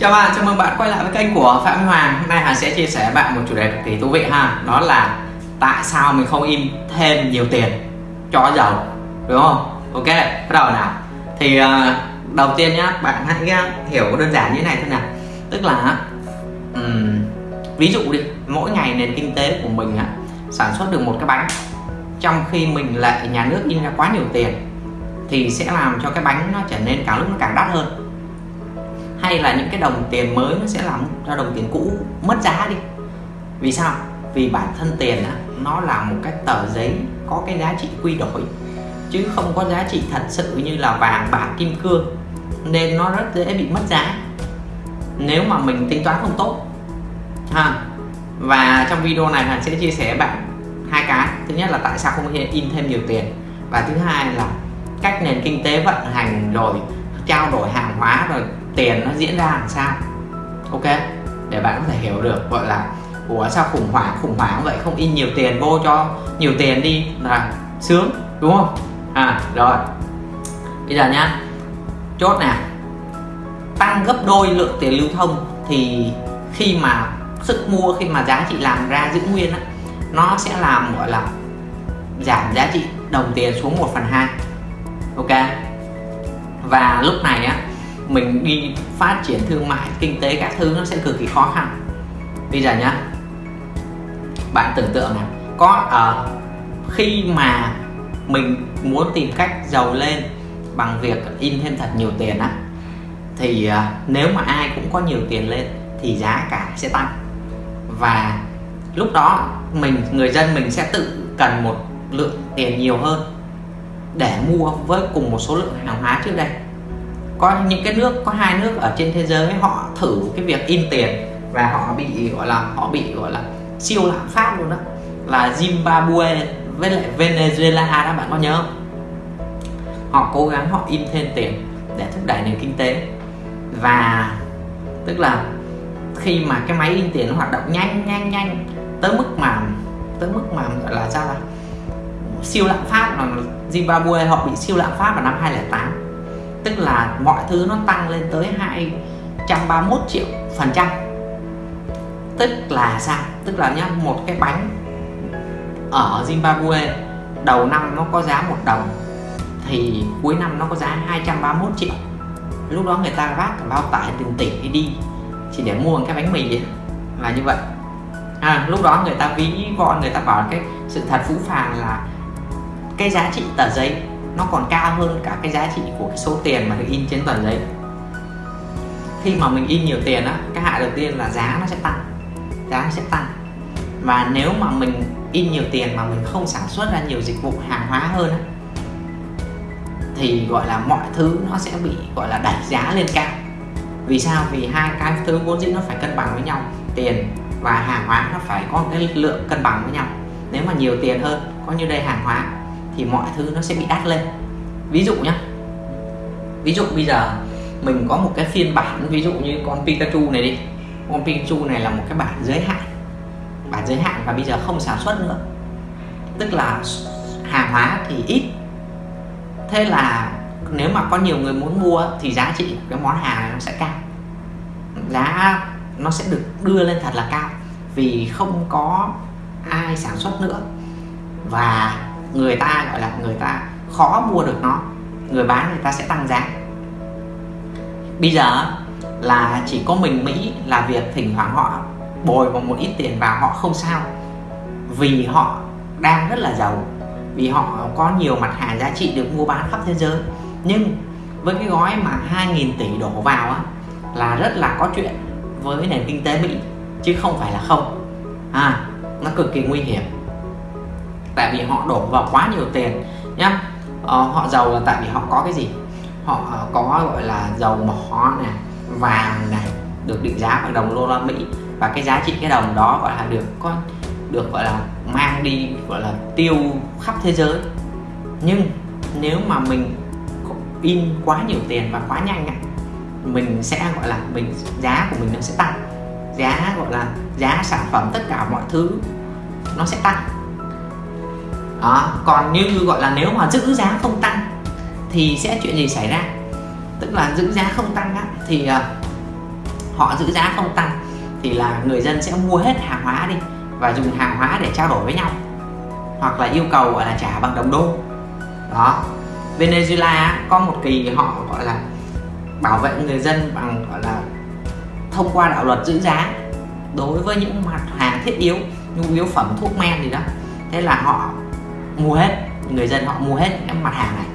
Chào bạn, chào mừng bạn quay lại với kênh của Phạm Hoàng. Hôm nay Hà sẽ chia sẻ với bạn một chủ đề cực kỳ thú vị ha. Đó là tại sao mình không in thêm nhiều tiền cho giàu Đúng không? Ok, bắt đầu nào. Thì uh, đầu tiên nhá, bạn hãy ờ, hiểu đơn giản như thế này thôi nào. Tức là um, Ví dụ đi, mỗi ngày nền kinh tế của mình á, sản xuất được một cái bánh Trong khi mình lại nhà nước in ra quá nhiều tiền Thì sẽ làm cho cái bánh nó trở nên càng lúc nó càng đắt hơn hay là những cái đồng tiền mới nó sẽ làm cho đồng tiền cũ mất giá đi. Vì sao? Vì bản thân tiền á, nó là một cái tờ giấy có cái giá trị quy đổi chứ không có giá trị thật sự như là vàng bạc kim cương nên nó rất dễ bị mất giá. Nếu mà mình tính toán không tốt ha. Và trong video này mình sẽ chia sẻ với bạn hai cái. Thứ nhất là tại sao không in thêm nhiều tiền và thứ hai là cách nền kinh tế vận hành rồi trao đổi hàng hóa rồi tiền nó diễn ra làm sao. Ok? Để bạn có thể hiểu được gọi là ủa sao khủng hoảng khủng hoảng vậy không in nhiều tiền vô cho nhiều tiền đi là sướng đúng không? À rồi. Bây giờ nhá. Chốt nè. Tăng gấp đôi lượng tiền lưu thông thì khi mà sức mua khi mà giá trị làm ra giữ nguyên á, nó sẽ làm gọi là giảm giá trị đồng tiền xuống 1 phần 2 ok? Và lúc này á mình đi phát triển thương mại kinh tế các thứ nó sẽ cực kỳ khó khăn. Bây giờ nhá. Bạn tưởng tượng này có ở uh, khi mà mình muốn tìm cách giàu lên bằng việc in thêm thật nhiều tiền á thì uh, nếu mà ai cũng có nhiều tiền lên thì giá cả sẽ tăng. Và lúc đó mình người dân mình sẽ tự cần một lượng tiền nhiều hơn để mua với cùng một số lượng hàng hóa trước đây có những cái nước, có hai nước ở trên thế giới, họ thử cái việc in tiền và họ bị, gọi là, họ bị, gọi là, siêu lạm phát luôn đó. Là Zimbabwe với lại Venezuela, đó, bạn có nhớ không? Họ cố gắng họ in thêm tiền để thúc đẩy nền kinh tế. Và tức là khi mà cái máy in tiền nó hoạt động nhanh nhanh nhanh tới mức mà, tới mức mà, gọi là sao là siêu lạm phát là Zimbabwe họ bị siêu lạm phát vào năm 2008 tức là mọi thứ nó tăng lên tới 231 triệu phần trăm. Tức là sao? Tức là nhá một cái bánh ở Zimbabwe đầu năm nó có giá một đồng thì cuối năm nó có giá 231 triệu. Lúc đó người ta vác cả bao tải tiền tỷ đi chỉ để mua một cái bánh mì là như vậy. À, lúc đó người ta ví von người ta bảo cái sự thật phũ phàng là cái giá trị tờ giấy nó còn cao hơn cả cái giá trị của cái số tiền mà được in trên tờ giấy. Khi mà mình in nhiều tiền á, cái hại đầu tiên là giá nó sẽ tăng, giá nó sẽ tăng. Và nếu mà mình in nhiều tiền mà mình không sản xuất ra nhiều dịch vụ hàng hóa hơn á, thì gọi là mọi thứ nó sẽ bị gọi là đẩy giá lên cao. Vì sao? Vì hai cái thứ vốn dĩ nó phải cân bằng với nhau, tiền và hàng hóa nó phải có cái lượng cân bằng với nhau. Nếu mà nhiều tiền hơn, có như đây hàng hóa thì mọi thứ nó sẽ bị đắt lên. Ví dụ nhé ví dụ bây giờ mình có một cái phiên bản, ví dụ như con Pikachu này đi. Con Pikachu này là một cái bản giới hạn, bản giới hạn và bây giờ không sản xuất nữa. Tức là hàng hóa thì ít. Thế là nếu mà có nhiều người muốn mua thì giá trị của cái món hàng này nó sẽ cao. Giá nó sẽ được đưa lên thật là cao vì không có ai sản xuất nữa. Và người ta gọi là người ta khó mua được nó người bán người ta sẽ tăng giá. Bây giờ là chỉ có mình Mỹ là việc thỉnh thoảng họ bồi vào một ít tiền vào họ không sao. Vì họ đang rất là giàu vì họ có nhiều mặt hàng giá trị được mua bán khắp thế giới. Nhưng với cái gói mà 2.000 tỷ đổ vào á, là rất là có chuyện với nền kinh tế Mỹ chứ không phải là không. À nó cực kỳ nguy hiểm tại vì họ đổ vào quá nhiều tiền nhá. Ờ, họ giàu là tại vì họ có cái gì? Họ ờ, có gọi là dầu mỏ này vàng này được định giá bằng đồng đô la Mỹ. Và cái giá trị cái đồng đó gọi là được có được gọi là mang đi gọi là tiêu khắp thế giới. Nhưng nếu mà mình in quá nhiều tiền và quá nhanh mình sẽ gọi là mình giá của mình nó sẽ tăng. Giá gọi là giá sản phẩm tất cả mọi thứ nó sẽ tăng đó còn như gọi là nếu mà giữ giá không tăng thì sẽ chuyện gì xảy ra? Tức là giữ giá không tăng á, thì uh, họ giữ giá không tăng thì là người dân sẽ mua hết hàng hóa đi và dùng hàng hóa để trao đổi với nhau hoặc là yêu cầu gọi là trả bằng đồng đô. Đó Venezuela có một kỳ họ gọi là bảo vệ người dân bằng gọi là thông qua đạo luật giữ giá đối với những mặt hàng thiết yếu nhu yếu phẩm thuốc men gì đó. Thế là họ mua hết người dân họ mua hết những mặt hàng này.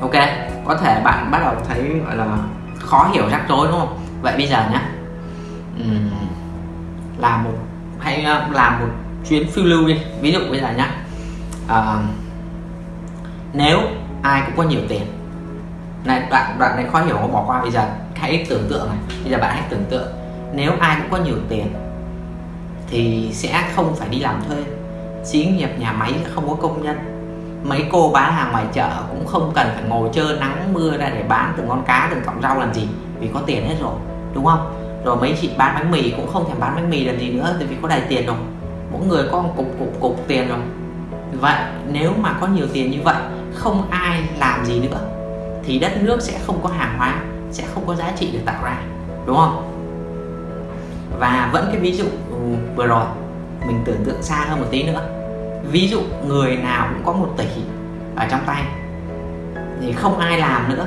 Ok có thể bạn bắt đầu thấy gọi là khó hiểu rắc rối đúng không? Vậy bây giờ nhé uhm, làm một hay ờ, làm một chuyến phiêu lưu đi. Ví dụ bây giờ nhé à, ờ, nếu ai cũng có nhiều tiền. Này đoạn đoạn này khó hiểu bỏ qua. Bây giờ hãy tưởng tượng này. Bây giờ bạn hãy tưởng tượng. Nếu ai cũng có nhiều tiền thì sẽ không phải đi làm thuê xí nghiệp nhà máy không có công nhân. Mấy cô bán hàng ngoài chợ cũng không cần phải ngồi chơi nắng mưa ra để bán từng con cá, từng cọng rau làm gì, vì có tiền hết rồi, đúng không? Rồi mấy chị bán bánh mì cũng không thèm bán bánh mì làm gì nữa, tại vì có đầy tiền rồi. Mỗi người có một cục cục cục tiền rồi. Vậy nếu mà có nhiều tiền như vậy, không ai làm gì nữa, thì đất nước sẽ không có hàng hóa, sẽ không có giá trị được tạo ra, đúng không? Và vẫn cái ví dụ ừ, vừa rồi mình tưởng tượng xa hơn một tí nữa. Ví dụ người nào cũng có một tỷ ở trong tay, thì không ai làm nữa,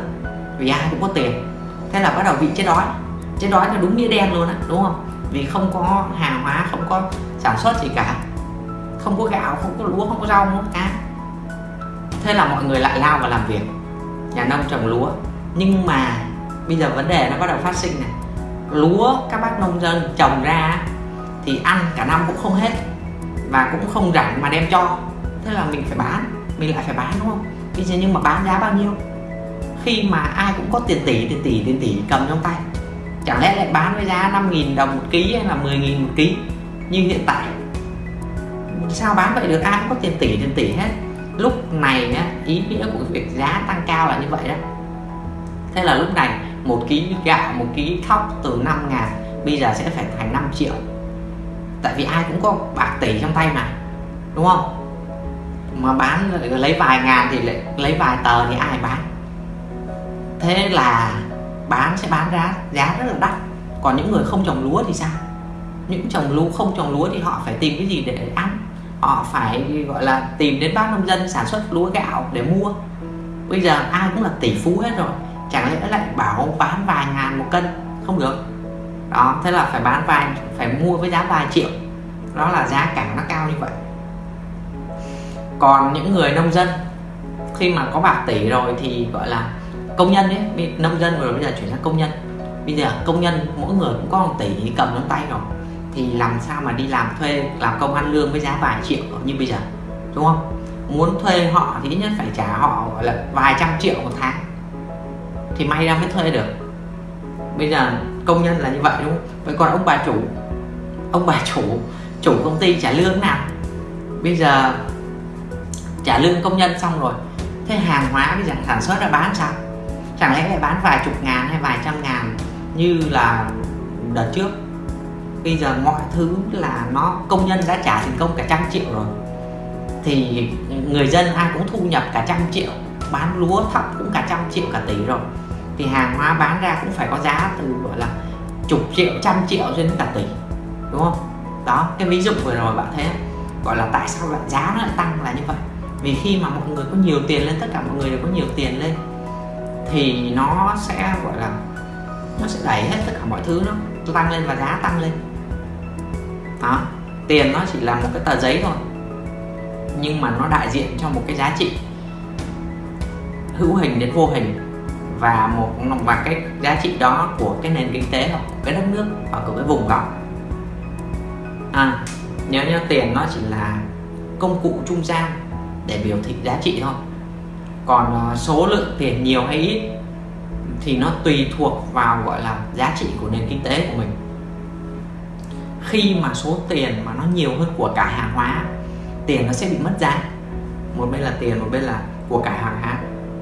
vì ai cũng có tiền. Thế là bắt đầu bị chết đói. Chết đói là đúng nghĩa đen luôn á, đúng không? Vì không có hàng hóa, không có sản xuất gì cả. Không có gạo, không có lúa, không có rau, không có cá. Thế là mọi người lại lao vào làm việc, nhà nông trồng lúa. Nhưng mà bây giờ vấn đề nó bắt đầu phát sinh này. Lúa các bác nông dân trồng ra thì ăn cả năm cũng không hết. Và cũng không rảnh mà đem cho. Thế là mình phải bán mình lại phải bán đúng không? Bây giờ nhưng mà bán giá bao nhiêu? Khi mà ai cũng có tiền tỷ tiền tỷ tiền tỷ cầm trong tay. Chẳng lẽ lại bán với giá 5.000 đồng một ký hay là 10.000 một ký? Như hiện tại. Sao bán vậy được? Ai cũng có tiền tỷ tiền tỷ hết. Lúc này á, ý nghĩa của việc giá tăng cao là như vậy đó. Thế là lúc này một ký gạo một ký thóc từ 5 ngàn bây giờ sẽ phải thành 5 triệu tại vì ai cũng có bạc tỷ trong tay mà, đúng không? Mà bán lấy vài ngàn thì lại lấy vài tờ thì ai bán? Thế là bán sẽ bán ra giá rất là đắt. Còn những người không trồng lúa thì sao? Những trồng lúa, không trồng lúa thì họ phải tìm cái gì để ăn? Họ phải, gọi là, tìm đến bác nông dân sản xuất lúa gạo để mua. Bây giờ ai cũng là tỷ phú hết rồi, chẳng lẽ lại bảo bán vài ngàn một cân? Không được đó, thế là phải bán vài, phải mua với giá vài triệu. Đó là giá cả nó cao như vậy. Còn những người nông dân, khi mà có bạc tỷ rồi thì, gọi là, công nhân ấy nông dân rồi, bây giờ chuyển sang công nhân. Bây giờ công nhân mỗi người cũng có một tỷ cầm trong tay rồi. Thì làm sao mà đi làm thuê, làm công ăn lương với giá vài triệu như bây giờ, đúng không? Muốn thuê họ thì ít nhất phải trả họ, gọi là, vài trăm triệu một tháng. Thì may ra mới thuê được. Bây giờ công nhân là như vậy, đúng không? Vậy còn ông bà chủ? Ông bà chủ chủ công ty trả lương nào? Bây giờ trả lương công nhân xong rồi, thế hàng hóa bây giờ sản xuất ra bán sao? Chẳng lẽ lại bán vài chục ngàn hay vài trăm ngàn như là đợt trước? Bây giờ mọi thứ là nó, công nhân đã trả tiền công cả trăm triệu rồi, thì người dân ai cũng thu nhập cả trăm triệu, bán lúa thóc cũng cả trăm triệu cả tỷ rồi thì hàng hóa bán ra cũng phải có giá từ, gọi là, chục triệu, trăm triệu cho đến cả tỷ, đúng không? Đó, cái ví dụ vừa rồi bạn thấy gọi là tại sao lại giá nó lại tăng là như vậy? Vì khi mà mọi người có nhiều tiền lên, tất cả mọi người đều có nhiều tiền lên, thì nó sẽ, gọi là, nó sẽ đẩy hết tất cả mọi thứ nó tăng lên và giá tăng lên. Đó, tiền nó chỉ là một cái tờ giấy thôi, nhưng mà nó đại diện cho một cái giá trị hữu hình đến vô hình và một, và cái giá trị đó của cái nền kinh tế hoặc của cái đất nước hoặc của cái vùng đó. À nhớ nhớ tiền nó chỉ là công cụ trung gian để biểu thị giá trị thôi. Còn ờ, số lượng tiền nhiều hay ít thì nó tùy thuộc vào, gọi là, giá trị của nền kinh tế của mình. Khi mà số tiền mà nó nhiều hơn của cả hàng hóa, tiền nó sẽ bị mất giá. Một bên là tiền, một bên là của cả hàng hóa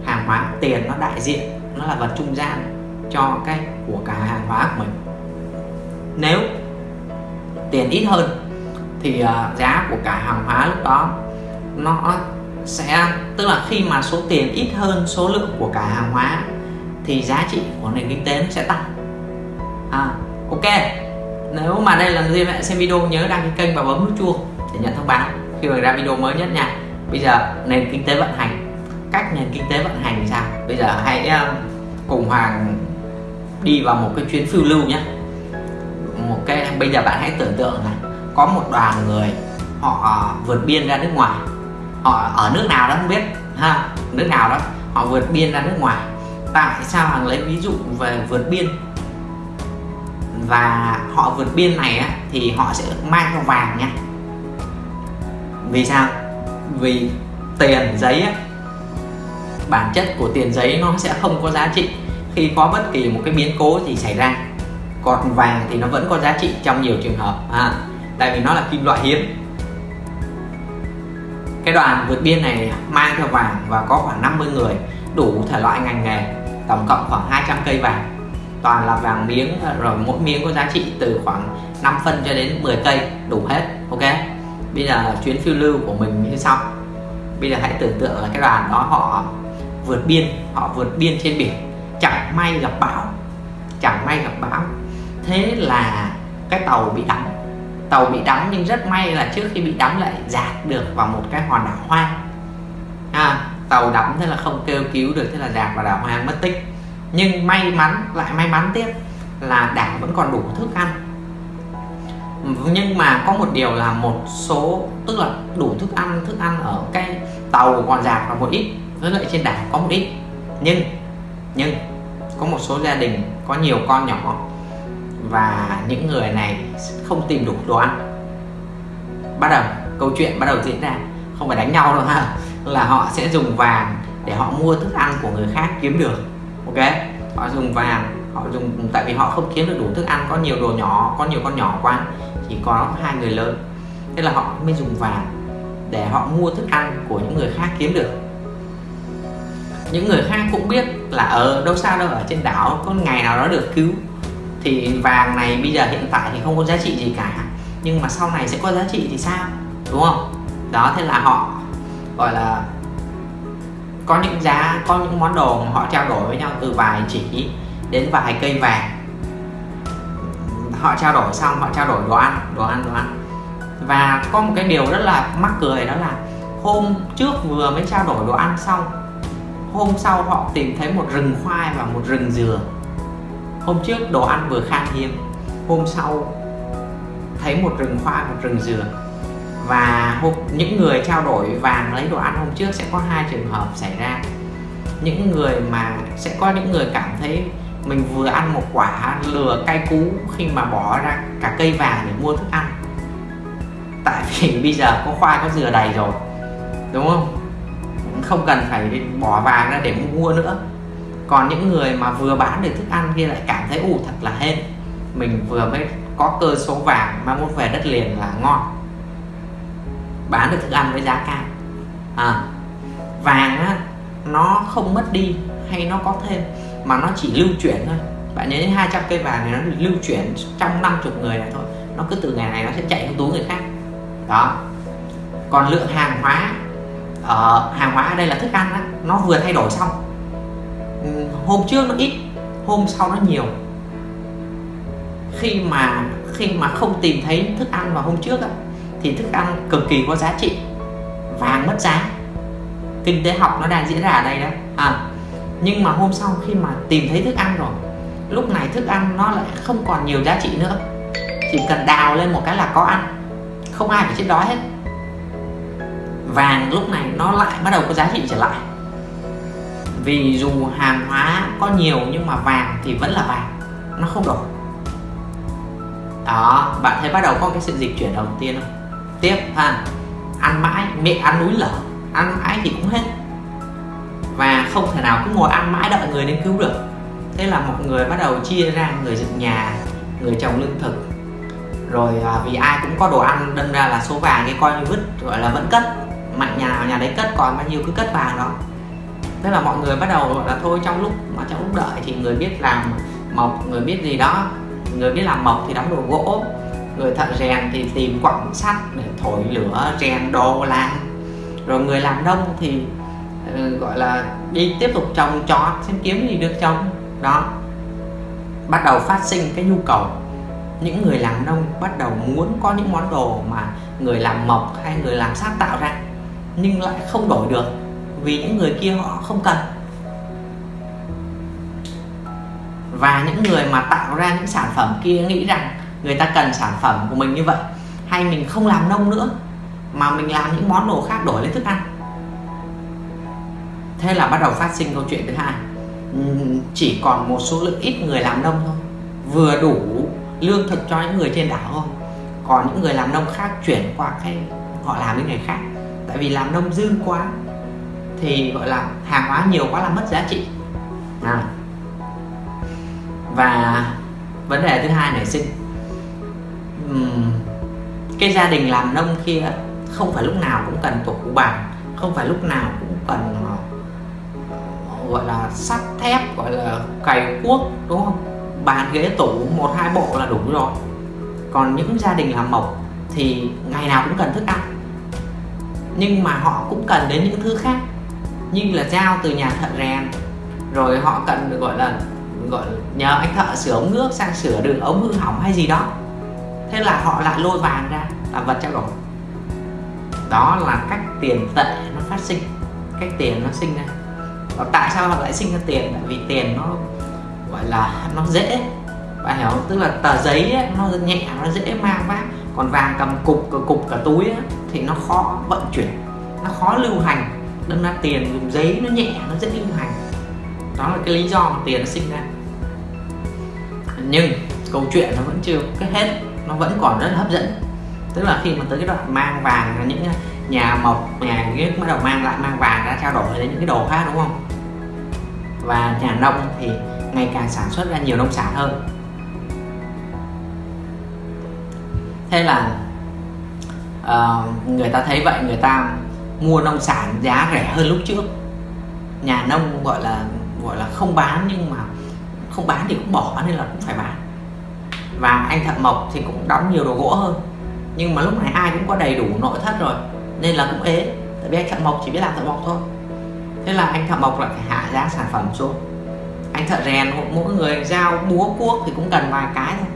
hàng hóa. Tiền nó đại diện nó là vật trung gian cho cái của cả hàng hóa của mình. Nếu tiền ít hơn thì uh, giá của cả hàng hóa lúc đó nó sẽ tức là khi mà số tiền ít hơn số lượng của cả hàng hóa thì giá trị của nền kinh tế nó sẽ tăng. À, ok. Nếu mà đây là lần đầu bạn xem video nhớ đăng ký kênh và bấm nút chuông để nhận thông báo khi mà ra video mới nhất nha. Bây giờ nền kinh tế vận hành cách nền kinh tế vận hành thì sao? Bây giờ hãy uh, cùng hoàng đi vào một cái chuyến phiêu lưu nhé. Một cái bây giờ bạn hãy tưởng tượng là có một đoàn người họ vượt biên ra nước ngoài. Họ ở nước nào đó không biết ha nước nào đó họ vượt biên ra nước ngoài. Tại sao hoàng lấy ví dụ về vượt biên? Và họ vượt biên này á, thì họ sẽ mang theo vàng nha. Vì sao? Vì tiền giấy á, bản chất của tiền giấy nó sẽ không có giá trị khi có bất kỳ một cái biến cố gì xảy ra còn vàng thì nó vẫn có giá trị trong nhiều trường hợp à, tại vì nó là kim loại hiếm. Cái đoàn vượt biên này mang theo vàng và có khoảng 50 người đủ thể loại ngành nghề tổng cộng khoảng 200 cây vàng. Toàn là vàng miếng ờ, rồi mỗi miếng có giá trị từ khoảng 5 phân cho đến 10 cây đủ hết ok? Bây giờ chuyến phiêu lưu của mình như sau. Bây giờ hãy tưởng tượng là cái đoàn đó họ vượt biên họ vượt biên trên biển chẳng may gặp bão. Chẳng may gặp bão. Thế là cái tàu bị đắm tàu bị đắm nhưng rất may là trước khi bị đắm lại dạt được vào một cái hòn đảo hoang. À, tàu đắm thế là không kêu cứu được thế là dạt vào đảo hoang mất tích. Nhưng may mắn lại may mắn tiếp là đảo vẫn còn đủ thức ăn. Nhưng mà có một điều là một số tức là đủ thức ăn thức ăn ở cái tàu còn dạt vào một ít với lại trên đảo có một ít. Nhưng nhưng có một số gia đình có nhiều con nhỏ và những người này không tìm đủ đồ ăn. Bắt đầu, câu chuyện bắt đầu diễn ra. Không phải đánh nhau đâu ha, là họ sẽ dùng vàng để họ mua thức ăn của người khác kiếm được, ok? Họ dùng vàng, họ dùng, tại vì họ không kiếm được đủ thức ăn, có nhiều đồ nhỏ, có nhiều con nhỏ quá chỉ có hai người lớn. Thế là họ mới dùng vàng để họ mua thức ăn của những người khác kiếm được những người khác cũng biết là ở đâu sao đâu, ở trên đảo có ngày nào đó được cứu. Thì vàng này bây giờ hiện tại thì không có giá trị gì cả, nhưng mà sau này sẽ có giá trị thì sao? Đúng không? Đó, thế là họ gọi là có những giá, có những món đồ mà họ trao đổi với nhau từ vài chỉ đến vài cây vàng. Họ trao đổi xong, họ trao đổi đồ ăn đồ ăn đồ ăn. Và có một cái điều rất là mắc cười, đó là hôm trước vừa mới trao đổi đồ ăn xong hôm sau họ tìm thấy một rừng khoai và một rừng dừa. Hôm trước đồ ăn vừa khan hiếm hôm sau thấy một rừng khoai một rừng dừa. Và hôm, những người trao đổi vàng lấy đồ ăn hôm trước sẽ có hai trường hợp xảy ra. Những người mà sẽ có những người cảm thấy mình vừa ăn một quả lừa cay cú khi mà bỏ ra cả cây vàng để mua thức ăn. Tại vì bây giờ có khoai có dừa đầy rồi đúng không? Không cần phải bỏ vàng ra để mua nữa. Còn những người mà vừa bán được thức ăn kia lại cảm thấy ủ thật là hên. Mình vừa mới có cơ số vàng mà muốn về đất liền là ngon. Bán được thức ăn với giá cao. À, vàng á nó không mất đi hay nó có thêm mà nó chỉ lưu chuyển thôi. Bạn nhớ 200 cây vàng này nó lưu chuyển trong 50 người này thôi. Nó cứ từ ngày này nó sẽ chạy sang túi người khác. Đó. Còn lượng hàng hóa uh, hàng hóa ở đây là thức ăn đó, nó vừa thay đổi xong. Ừ, hôm trước nó ít hôm sau nó nhiều. Khi mà khi mà không tìm thấy thức ăn vào hôm trước á, thì thức ăn cực kỳ có giá trị vàng mất giá. Kinh tế học nó đang diễn ra ở đây đó. À, nhưng mà hôm sau khi mà tìm thấy thức ăn rồi lúc này thức ăn nó lại không còn nhiều giá trị nữa. Chỉ cần đào lên một cái là có ăn. Không ai phải chết đói hết vàng lúc này nó lại bắt đầu có giá trị trở lại. Vì dù hàng hóa có nhiều nhưng mà vàng thì vẫn là vàng nó không đổi. Đó bạn thấy bắt đầu có cái sự dịch chuyển đầu tiên không? Tiếp ha ăn mãi miệng ăn núi lở ăn mãi thì cũng hết. Và không thể nào cứ ngồi ăn mãi đợi người đến cứu được. Thế là mọi người bắt đầu chia ra người dựng nhà người trồng lương thực. Rồi à, vì ai cũng có đồ ăn đâm ra là số vàng cái coi như vứt gọi là vẫn cất mạnh nhà nào nhà đấy cất còn bao nhiêu cứ cất vàng đó. Thế là mọi người bắt đầu gọi là thôi trong lúc mà trong lúc đợi thì người biết làm mộc người biết gì đó người biết làm mộc thì đóng đồ gỗ người thợ rèn thì tìm quặng sắt để thổi lửa rèn đồ làm. Rồi người làm nông thì uh, gọi là đi tiếp tục trồng trọt xem kiếm gì được trồng. Đó bắt đầu phát sinh cái nhu cầu. Những người làm nông bắt đầu muốn có những món đồ mà người làm mộc hay người làm sắt tạo ra nhưng lại không đổi được vì những người kia họ không cần. Và những người mà tạo ra những sản phẩm kia nghĩ rằng người ta cần sản phẩm của mình như vậy, hay mình không làm nông nữa, mà mình làm những món đồ khác đổi lấy thức ăn. Thế là bắt đầu phát sinh câu chuyện thứ hai. Chỉ còn một số lượng ít người làm nông thôi. Vừa đủ lương thực cho những người trên đảo thôi. Còn những người làm nông khác chuyển qua cái họ làm những nghề khác tại vì làm nông dư quá thì gọi là hàng hóa nhiều quá là mất giá trị. À. và vấn đề thứ hai nảy sinh. Uhm, cái gia đình làm nông kia không phải lúc nào cũng cần tổ cụ bàn không phải lúc nào cũng cần ờ, gọi là sắt thép gọi là cày cuốc đúng không? Bàn ghế tủ một hai bộ là đủ rồi. Còn những gia đình làm mộc thì ngày nào cũng cần thức ăn nhưng mà họ cũng cần đến những thứ khác. Như là dao từ nhà thợ rèn. Rồi họ cần được gọi là gọi là nhờ anh thợ sửa ống nước sang sửa đường ống hư hỏng hay gì đó. Thế là họ lại lôi vàng ra là vật trao đổi. Đó là cách tiền tệ nó phát sinh. Cách tiền nó sinh ra. Và tại sao họ lại sinh ra tiền? Tại vì tiền nó gọi là nó dễ. Bạn hiểu không? tức là tờ giấy ấy, nó nhẹ nó dễ mang vác. Còn vàng cầm cục cục cả túi ấy, thì nó khó vận chuyển, nó khó lưu hành. Đâm ra tiền dùng giấy nó nhẹ, nó rất lưu hành. Đó là cái lý do mà tiền nó sinh ra. Nhưng câu chuyện nó vẫn chưa kết hết, nó vẫn còn rất là hấp dẫn. Tức là khi mà tới cái đoạn mang vàng là những nhà mộc, nhà ghét bắt đầu mang lại, mang vàng ra trao đổi đến những cái đồ khác, đúng không? Và nhà nông thì ngày càng sản xuất ra nhiều nông sản hơn. Thế là uh, người ta thấy vậy người ta mua nông sản giá rẻ hơn lúc trước. Nhà nông gọi là gọi là không bán nhưng mà không bán thì cũng bỏ nên là cũng phải bán. Và anh thợ mộc thì cũng đóng nhiều đồ gỗ hơn. Nhưng mà lúc này ai cũng có đầy đủ nội thất rồi nên là cũng ế. Tại vì anh thợ mộc chỉ biết làm thợ mộc thôi. Thế là anh thợ mộc lại phải hạ giá sản phẩm xuống. Anh thợ rèn mỗi người giao búa cuốc thì cũng cần vài cái thôi.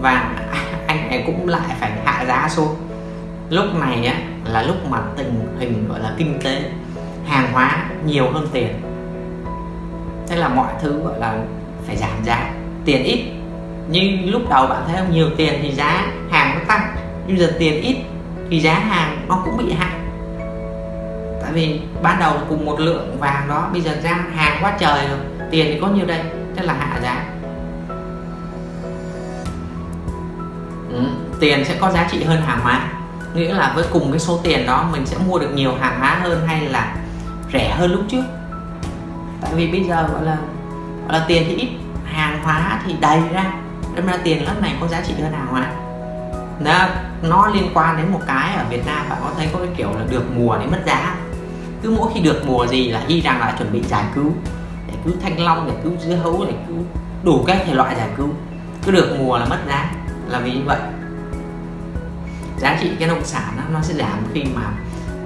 Và anh ấy cũng lại phải hạ giá xuống lúc này á là lúc mà tình hình gọi là kinh tế hàng hóa nhiều hơn tiền. Thế là mọi thứ gọi là phải giảm giá. Tiền ít nhưng lúc đầu bạn thấy không? Nhiều tiền thì giá hàng nó tăng nhưng giờ tiền ít thì giá hàng nó cũng bị hạ tại vì ban đầu cùng một lượng vàng đó bây giờ ra hàng quá trời rồi tiền thì có nhiêu đây? Thế là hạ giá. Ừ, tiền sẽ có giá trị hơn hàng hóa nghĩa là với cùng cái số tiền đó mình sẽ mua được nhiều hàng hóa hơn hay là rẻ hơn lúc trước? Tại vì bây giờ gọi là gọi là tiền thì ít hàng hóa thì đầy ra. Đâm ra tiền lớp này có giá trị hơn hàng hóa. Nó, nó liên quan đến một cái ở Việt Nam bạn có thấy có cái kiểu là được mùa để mất giá. Cứ mỗi khi được mùa gì là y rằng là chuẩn bị giải cứu để cứu thanh long để cứu dưa hấu để cứu đủ các thể loại giải cứu. Cứ được mùa là mất giá là vì như vậy giá trị cái nông sản đó, nó sẽ giảm khi mà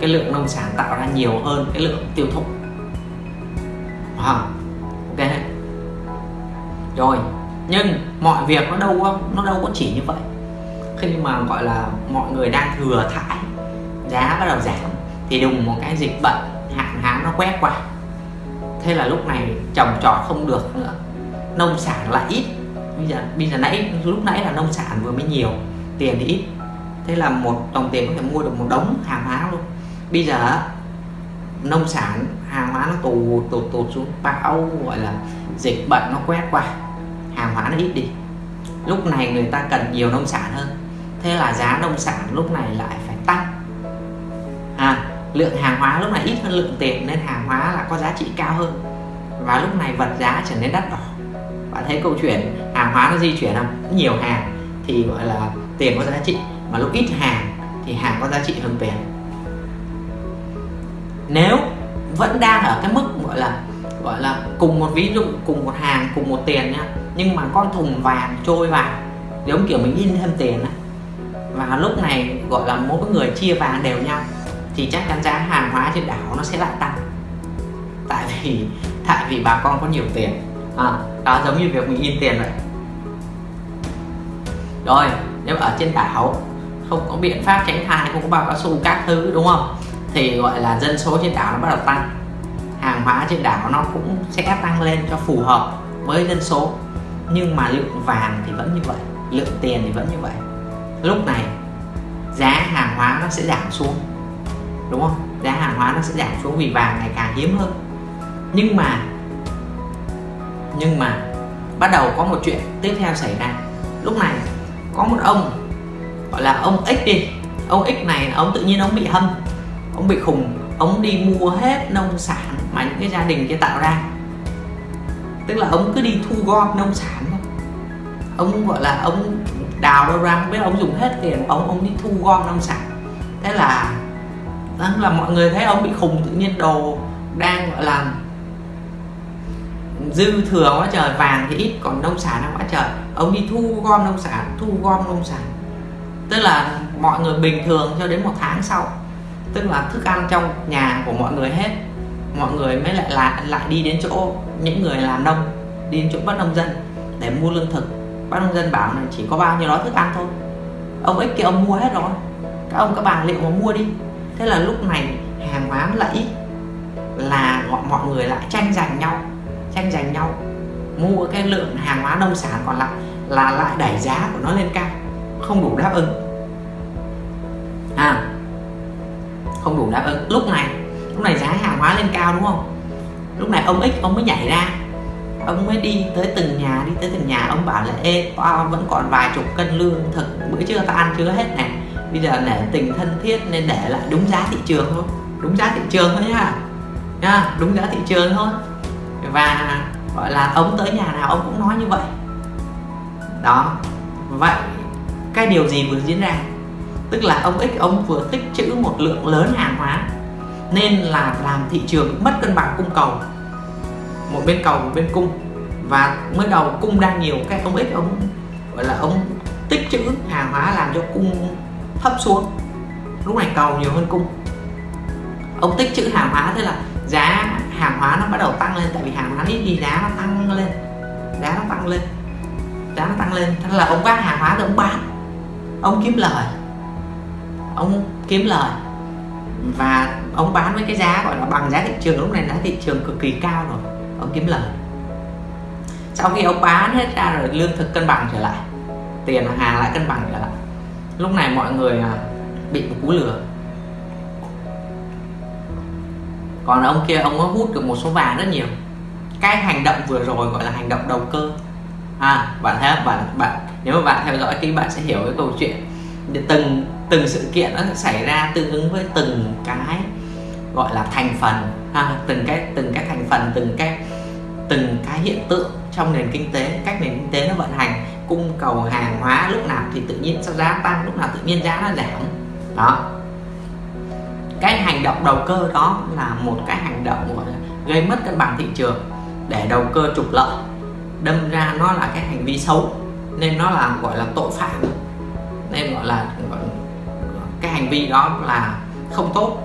cái lượng nông sản tạo ra nhiều hơn cái lượng tiêu thụ. À, ok rồi nhưng mọi việc nó đâu có nó đâu có chỉ như vậy. Khi mà gọi là mọi người đang thừa thải giá bắt đầu giảm thì đùng một cái dịch bệnh hạn hán nó quét qua. Thế là lúc này trồng trọt không được nữa. Nông sản lại ít. Bây giờ bây giờ nãy lúc nãy là nông sản vừa mới nhiều tiền thì ít thế là một đồng tiền có thể mua được một đống hàng hóa luôn. Bây giờ nông sản hàng hóa nó tụt tụt tụt xuống bão gọi là dịch bệnh nó quét qua hàng hóa nó ít đi. Lúc này người ta cần nhiều nông sản hơn. Thế là giá nông sản lúc này lại phải tăng. À, lượng hàng hóa lúc này ít hơn lượng tiền nên hàng hóa là có giá trị cao hơn. Và lúc này vật giá trở nên đắt đỏ. Bạn thấy câu chuyện hàng hóa nó di chuyển không? Nhiều hàng thì gọi là tiền có giá trị mà lúc ít hàng thì hàng có giá trị hơn tiền nếu vẫn đang ở cái mức gọi là gọi là cùng một ví dụ cùng một hàng cùng một tiền nhá nhưng mà con thùng vàng trôi vào giống kiểu mình in thêm tiền á và lúc này gọi là mỗi người chia vàng đều nhau thì chắc chắn giá hàng hóa trên đảo nó sẽ lại tăng. Tại vì tại vì bà con có nhiều tiền. À, đó giống như việc mình in tiền vậy. Rồi nếu ở trên đảo không có biện pháp tránh thai, không có bao cao su các thứ, đúng không? Thì gọi là dân số trên đảo nó bắt đầu tăng. Hàng hóa trên đảo nó cũng sẽ tăng lên cho phù hợp với dân số. Nhưng mà lượng vàng thì vẫn như vậy, lượng tiền thì vẫn như vậy. Lúc này, giá hàng hóa nó sẽ giảm xuống, đúng không? Giá hàng hóa nó sẽ giảm xuống vì vàng ngày càng hiếm hơn. Nhưng mà nhưng mà bắt đầu có một chuyện tiếp theo xảy ra. Lúc này, có một ông gọi là ông X đi. Ông X này, ông tự nhiên ông bị hâm. Ông bị khùng. Ông đi mua hết nông sản mà những cái gia đình kia tạo ra. Tức là ông cứ đi thu gom nông sản thôi. Ông gọi là ông đào đâu ra, không biết ông dùng hết tiền ông ông đi thu gom nông sản. Thế là là mọi người thấy ông bị khùng, tự nhiên đồ đang gọi là dư thừa quá trời, vàng thì ít, còn nông sản quá trời. Ông đi thu gom nông sản, thu gom nông sản tức là mọi người bình thường cho đến một tháng sau. Tức là thức ăn trong nhà của mọi người hết. Mọi người mới lại lại lại đi đến chỗ những người làm nông đi đến chỗ bắt nông dân để mua lương thực. Bắt nông dân bảo là chỉ có bao nhiêu đó thức ăn thôi. Ông ấy kia ông mua hết rồi. Các ông các bà liệu mà mua đi. Thế là lúc này hàng hóa nó lại ít. Là mọi, mọi người lại tranh giành nhau tranh giành nhau. Mua cái lượng hàng hóa nông sản còn lại là lại đẩy giá của nó lên cao không đủ đáp ứng. À không đủ đáp ứng. Lúc này lúc này giá hàng hóa lên cao đúng không? Lúc này ông X, ông mới nhảy ra. Ông mới đi tới từng nhà, đi tới từng nhà. Ông bảo là, ê tao vẫn còn vài chục cân lương thực, bữa trưa tao ăn chưa hết này bây giờ để tình thân thiết nên để lại đúng giá thị trường thôi. Đúng giá thị trường thôi nhá. Nha đúng giá thị trường thôi. Và, gọi là, ông tới nhà nào ông cũng nói như vậy. Đó, vậy cái điều gì vừa diễn ra? Tức là ông X, ông vừa tích trữ một lượng lớn hàng hóa, nên là làm thị trường mất cân bằng cung cầu. Một bên cầu, một bên cung. Và mới đầu cung đang nhiều, cái ông X, ông, gọi là ông tích trữ hàng hóa làm cho cung thấp xuống. Lúc này cầu nhiều hơn cung. Ông tích trữ hàng hóa, thế là giá hàng hóa nó bắt đầu tăng lên, tại vì hàng hóa ít thì giá nó tăng lên. Giá nó tăng lên. Giá nó tăng lên. Thế là ông vác hàng hóa rồi ông bán ông kiếm lời. Ông kiếm lời. Và ông bán với cái giá gọi là bằng giá thị trường. Lúc này giá thị trường cực kỳ cao rồi. Ông kiếm lời. Sau khi ông bán hết ra rồi, lương thực cân bằng trở lại. Tiền hàng lại cân bằng trở lại. Lúc này mọi người à, bị một cú lừa. Còn ông kia, ông có hút được một số vàng rất nhiều. Cái hành động vừa rồi gọi là hành động đầu cơ. À bạn thấy bạn bạn nếu mà bạn theo dõi kỹ, bạn sẽ hiểu cái câu chuyện. Từng từng sự kiện nó sẽ xảy ra tương ứng với từng cái gọi là thành phần. Ha từng cái từng cái thành phần, từng cái từng cái hiện tượng trong nền kinh tế, cách nền kinh tế nó vận hành. Cung cầu hàng hóa lúc nào thì tự nhiên sao giá tăng, lúc nào tự nhiên giá nó giảm. Đó. Cái hành động đầu cơ đó là một cái hành động gọi là gây mất cân bằng thị trường để đầu cơ trục lợi. Đâm ra nó là cái hành vi xấu nên nó là gọi là tội phạm. Nên gọi là cái hành vi đó là không tốt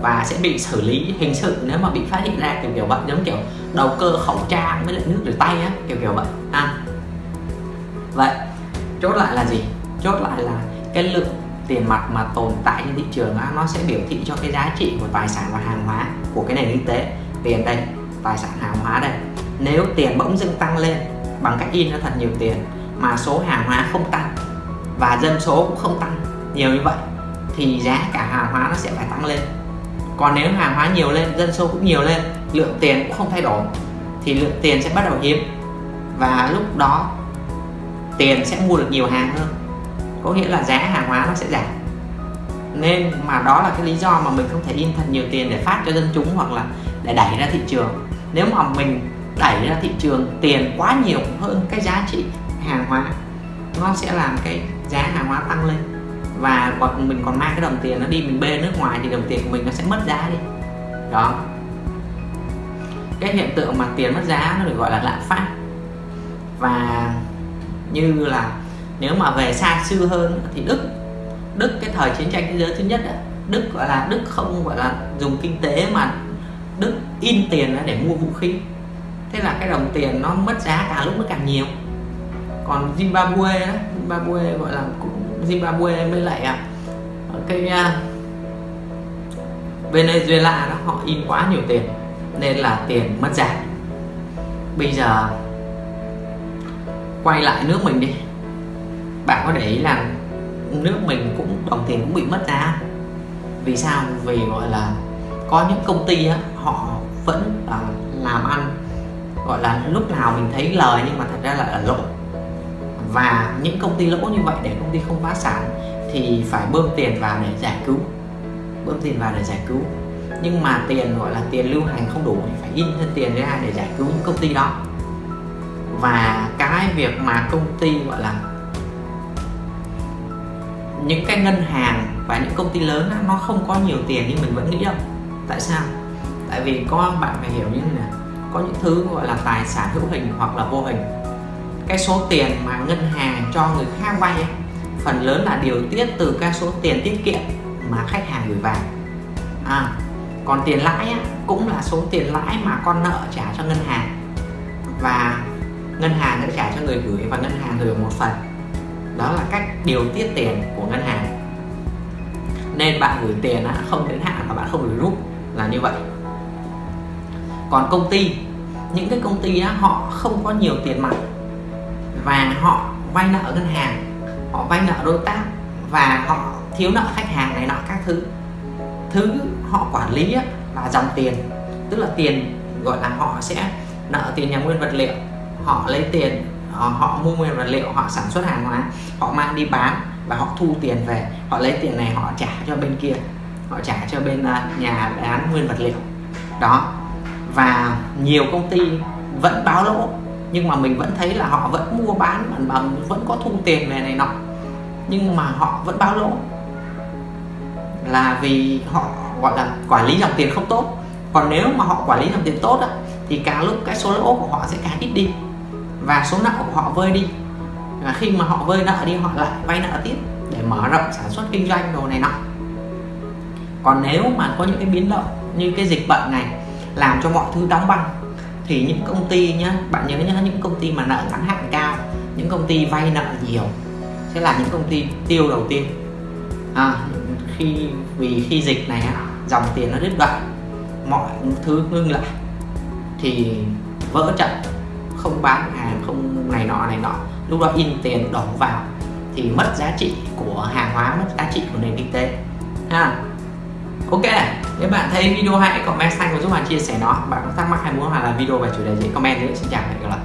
và sẽ bị xử lý hình sự nếu mà bị phát hiện ra kiểu kiểu vậy giống kiểu đầu cơ khẩu trang với lại nước rửa tay á kiểu kiểu vậy. À. vậy chốt lại là gì? Chốt lại là cái lượng tiền mặt mà tồn tại trên thị trường á, nó sẽ biểu thị cho cái giá trị của tài sản và hàng hóa của cái nền kinh tế. Tiền đây tài sản hàng hóa đây. Nếu tiền bỗng dưng tăng lên bằng cách in ra thật nhiều tiền mà số hàng hóa không tăng và dân số cũng không tăng nhiều như vậy, thì giá cả hàng hóa nó sẽ phải tăng lên. Còn nếu hàng hóa nhiều lên, dân số cũng nhiều lên, lượng tiền cũng không thay đổi, thì lượng tiền sẽ bắt đầu hiếm và lúc đó tiền sẽ mua được nhiều hàng hơn. Có nghĩa là giá hàng hóa nó sẽ giảm. Nên mà đó là cái lý do mà mình không thể in thật nhiều tiền để phát cho dân chúng hoặc là để đẩy ra thị trường. Nếu mà mình đẩy ra thị trường, tiền quá nhiều hơn cái giá trị hàng hóa nó sẽ làm cái giá hàng hóa tăng lên. Và còn mình còn mang cái đồng tiền nó đi mình bê nước ngoài thì đồng tiền của mình nó sẽ mất giá đi. Đó. Cái hiện tượng mà tiền mất giá nó được gọi là lạm phát. Và như là nếu mà về xa xưa hơn thì Đức Đức cái thời chiến tranh thế giới thứ nhất đó, Đức gọi là Đức không gọi là dùng kinh tế mà Đức in tiền để mua vũ khí. Thế là cái đồng tiền nó mất giá càng lúc nó càng nhiều còn Zimbabwe đó, Zimbabwe gọi là Zimbabwe mới lại à, cái uh, Venezuela đó họ in quá nhiều tiền nên là tiền mất giá. Bây giờ quay lại nước mình đi. Bạn có để ý là nước mình cũng đồng tiền cũng bị mất giá. Vì sao? Vì gọi là có những công ty á, họ vẫn à, làm ăn. Gọi là lúc nào mình thấy lời nhưng mà thật ra là lỗ và những công ty lỗ như vậy để công ty không phá sản thì phải bơm tiền vào để giải cứu. Bơm tiền vào để giải cứu. Nhưng mà tiền gọi là tiền lưu hành không đủ thì phải in thêm tiền ra để giải cứu những công ty đó. Và cái việc mà công ty gọi là những cái ngân hàng và những công ty lớn đó, nó không có nhiều tiền như mình vẫn nghĩ đâu. Tại sao? Tại vì có bạn phải hiểu như này có những thứ gọi là tài sản hữu hình hoặc là vô hình cái số tiền mà ngân hàng cho người khác vay ấy, phần lớn là điều tiết từ cái số tiền tiết kiệm mà khách hàng gửi vào. À, còn tiền lãi á, cũng là số tiền lãi mà con nợ trả cho ngân hàng. Và ngân hàng sẽ trả cho người gửi và ngân hàng gửi một phần. Đó là cách điều tiết tiền của ngân hàng. Nên bạn gửi tiền á, không đến hạn và bạn không gửi rút là như vậy. Còn công ty những cái công ty á, họ không có nhiều tiền mặt và họ vay nợ ngân hàng họ vay nợ đối tác và họ thiếu nợ khách hàng này nọ các thứ. Thứ họ quản lý á, là dòng tiền tức là tiền gọi là họ sẽ nợ tiền nhà nguyên vật liệu. Họ lấy tiền ờ, họ mua nguyên vật liệu họ sản xuất hàng hóa họ mang đi bán và họ thu tiền về. Họ lấy tiền này họ trả cho bên kia họ trả cho bên ờ, nhà bán nguyên vật liệu. Đó và nhiều công ty vẫn báo lỗ nhưng mà mình vẫn thấy là họ vẫn mua bán bằng bằng vẫn có thu tiền này này nọ. Nhưng mà họ vẫn báo lỗ. Là vì họ gọi là quản lý dòng tiền không tốt. Còn nếu mà họ quản lý dòng tiền tốt á, thì càng lúc cái số lỗ của họ sẽ càng ít đi. Và số nợ của họ vơi đi. Và khi mà họ vơi nợ đi họ lại vay nợ tiếp để mở rộng sản xuất kinh doanh đồ này nọ. Còn nếu mà có những cái biến động như cái dịch bệnh này làm cho mọi thứ đóng băng thì những công ty nhá bạn nhớ nhá những công ty mà nợ ngắn hạn cao những công ty vay nợ nhiều sẽ là những công ty tiêu đầu tiên. À, khi vì khi dịch này dòng tiền nó đứt đoạn mọi thứ ngưng lại thì vỡ trận không bán hàng không này nọ này nọ. Lúc đó in tiền đổ vào thì mất giá trị của hàng hóa mất giá trị của nền kinh tế. Ha ok nếu bạn thấy video hay comment xanh và giúp bạn chia sẻ nó, bạn có thắc mắc hay muốn hoặc là video về chủ đề gì, comment nữa xin chào và hẹn gặp lại.